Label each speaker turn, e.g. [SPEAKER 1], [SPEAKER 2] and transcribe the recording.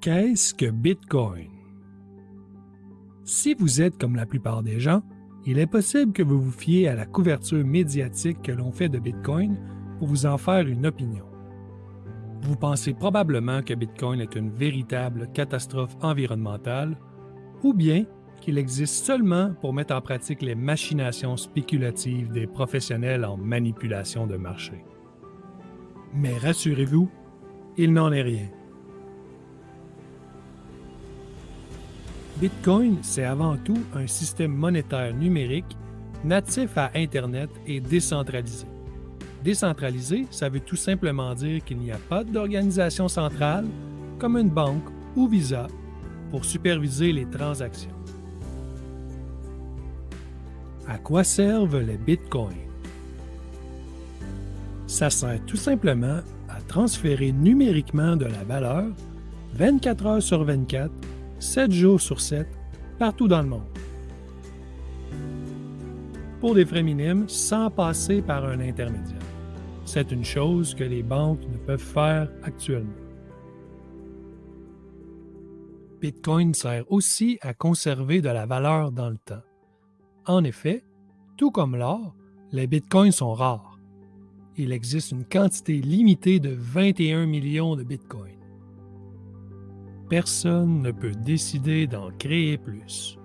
[SPEAKER 1] Qu'est-ce que Bitcoin? Si vous êtes comme la plupart des gens, il est possible que vous vous fiez à la couverture médiatique que l'on fait de Bitcoin pour vous en faire une opinion. Vous pensez probablement que Bitcoin est une véritable catastrophe environnementale ou bien qu'il existe seulement pour mettre en pratique les machinations spéculatives des professionnels en manipulation de marché. Mais rassurez-vous, il n'en est rien. Bitcoin, c'est avant tout un système monétaire numérique natif à Internet et décentralisé. Décentralisé, ça veut tout simplement dire qu'il n'y a pas d'organisation centrale, comme une banque ou Visa, pour superviser les transactions. À quoi servent les bitcoins? Ça sert tout simplement à transférer numériquement de la valeur 24 heures sur 24 7 jours sur 7 partout dans le monde. Pour des frais minimes sans passer par un intermédiaire. C'est une chose que les banques ne peuvent faire actuellement. Bitcoin sert aussi à conserver de la valeur dans le temps. En effet, tout comme l'or, les bitcoins sont rares. Il existe une quantité limitée de 21 millions de bitcoins personne ne peut décider d'en créer plus.